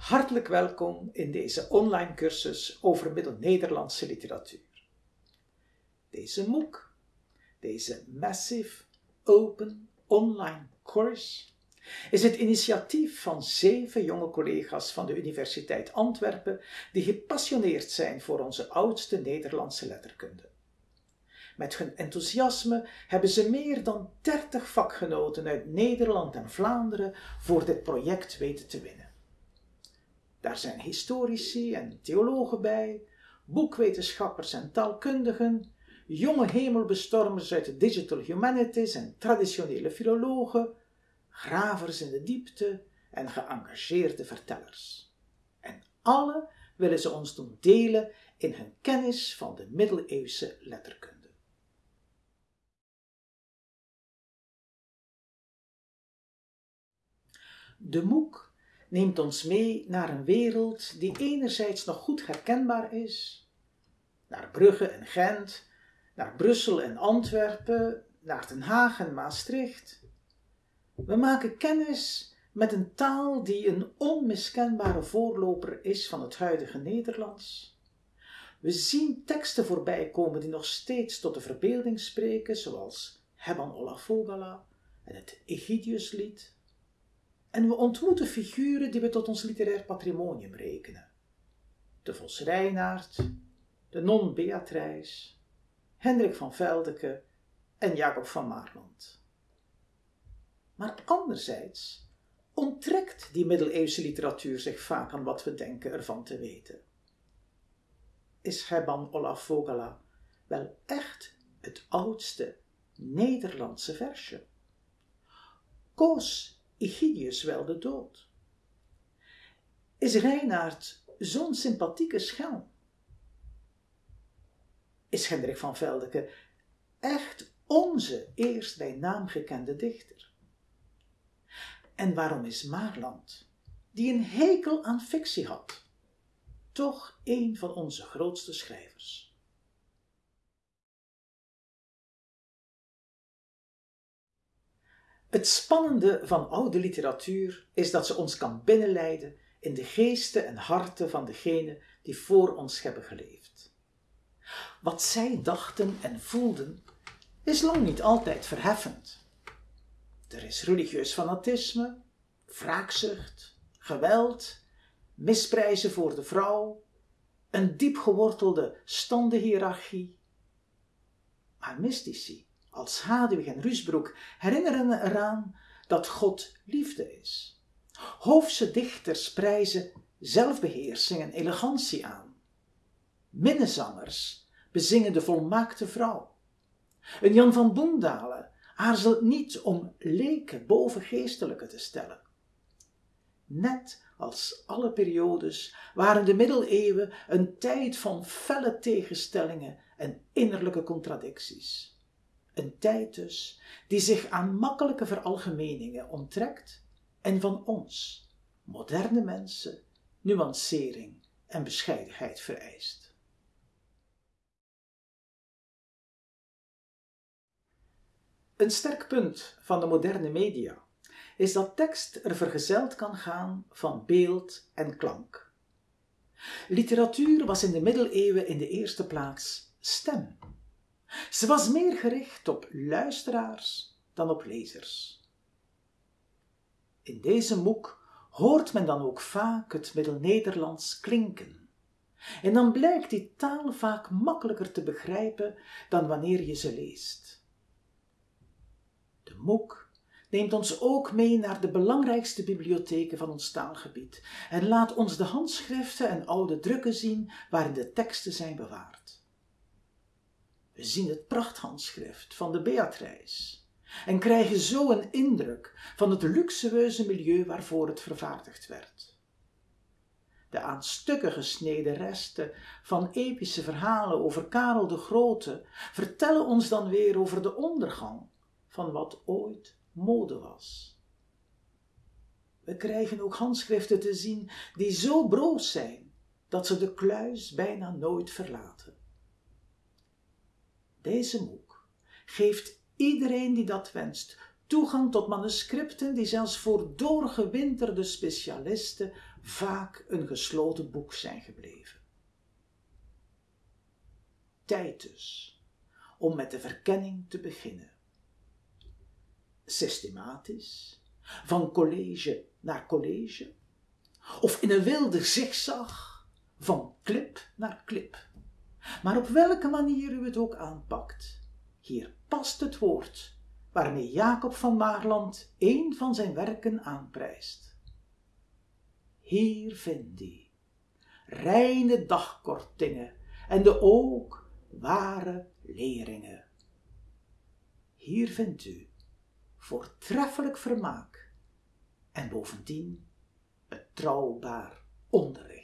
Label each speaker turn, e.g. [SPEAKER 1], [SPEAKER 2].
[SPEAKER 1] Hartelijk welkom in deze online cursus over Middel-Nederlandse literatuur. Deze MOOC, deze Massive Open Online Course, is het initiatief van zeven jonge collega's van de Universiteit Antwerpen die gepassioneerd zijn voor onze oudste Nederlandse letterkunde. Met hun enthousiasme hebben ze meer dan 30 vakgenoten uit Nederland en Vlaanderen voor dit project weten te winnen. Daar zijn historici en theologen bij, boekwetenschappers en taalkundigen, jonge hemelbestormers uit de digital humanities en traditionele filologen, gravers in de diepte en geëngageerde vertellers. En alle willen ze ons doen delen in hun kennis van de middeleeuwse letterkunde. De MOOC neemt ons mee naar een wereld die enerzijds nog goed herkenbaar is, naar Brugge en Gent, naar Brussel en Antwerpen, naar Den Haag en Maastricht. We maken kennis met een taal die een onmiskenbare voorloper is van het huidige Nederlands. We zien teksten voorbij komen die nog steeds tot de verbeelding spreken, zoals Hebban Olafogala en het Egidiuslied. En we ontmoeten figuren die we tot ons literair patrimonium rekenen. De Vos Reinaard, de non Beatrice, Hendrik van Veldeke en Jacob van Maarland. Maar anderzijds onttrekt die middeleeuwse literatuur zich vaak aan wat we denken ervan te weten. Is Herman Olaf Vogela wel echt het oudste Nederlandse versje? Koos Egidius wel de dood? Is Reinaard zo'n sympathieke schelm? Is Hendrik van Veldeke echt onze eerst bij naam gekende dichter? En waarom is Maarland, die een hekel aan fictie had, toch een van onze grootste schrijvers? Het spannende van oude literatuur is dat ze ons kan binnenleiden in de geesten en harten van degenen die voor ons hebben geleefd. Wat zij dachten en voelden is lang niet altijd verheffend. Er is religieus fanatisme, wraakzucht, geweld, misprijzen voor de vrouw, een diep gewortelde standenhiërarchie. Maar mystici als Hadewig en Rusbroek herinneren eraan dat God liefde is. Hoofdse dichters prijzen zelfbeheersing en elegantie aan. Minnezangers bezingen de volmaakte vrouw. Een Jan van Boendalen aarzelt niet om leken boven geestelijke te stellen. Net als alle periodes waren de middeleeuwen een tijd van felle tegenstellingen en innerlijke contradicties. Een tijd dus die zich aan makkelijke veralgemeningen onttrekt en van ons, moderne mensen, nuancering en bescheidenheid vereist. Een sterk punt van de moderne media is dat tekst er vergezeld kan gaan van beeld en klank. Literatuur was in de middeleeuwen in de eerste plaats stem ze was meer gericht op luisteraars dan op lezers. In deze boek hoort men dan ook vaak het Middel-Nederlands klinken. En dan blijkt die taal vaak makkelijker te begrijpen dan wanneer je ze leest. De MOOC neemt ons ook mee naar de belangrijkste bibliotheken van ons taalgebied en laat ons de handschriften en oude drukken zien waarin de teksten zijn bewaard. We zien het prachthandschrift van de Beatrice en krijgen zo een indruk van het luxueuze milieu waarvoor het vervaardigd werd. De aan stukken gesneden resten van epische verhalen over Karel de Grote vertellen ons dan weer over de ondergang van wat ooit mode was. We krijgen ook handschriften te zien die zo broos zijn dat ze de kluis bijna nooit verlaten. Deze MOOC geeft iedereen die dat wenst toegang tot manuscripten die zelfs voor doorgewinterde specialisten vaak een gesloten boek zijn gebleven. Tijd dus om met de verkenning te beginnen. Systematisch, van college naar college, of in een wilde zigzag, van klip naar klip. Maar op welke manier u het ook aanpakt, hier past het woord waarmee Jacob van Maarland een van zijn werken aanprijst. Hier vindt u reine dagkortingen en de ook ware leringen. Hier vindt u voortreffelijk vermaak en bovendien betrouwbaar onderricht.